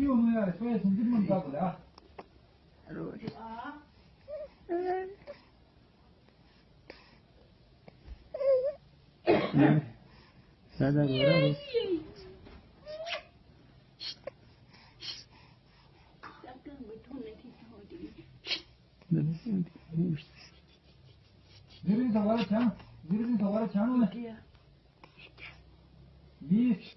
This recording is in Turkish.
Dio es un ritmo impagable. Rồi. Sada vuralım. Birini tavara çan, birini tavara çan mı? Bir,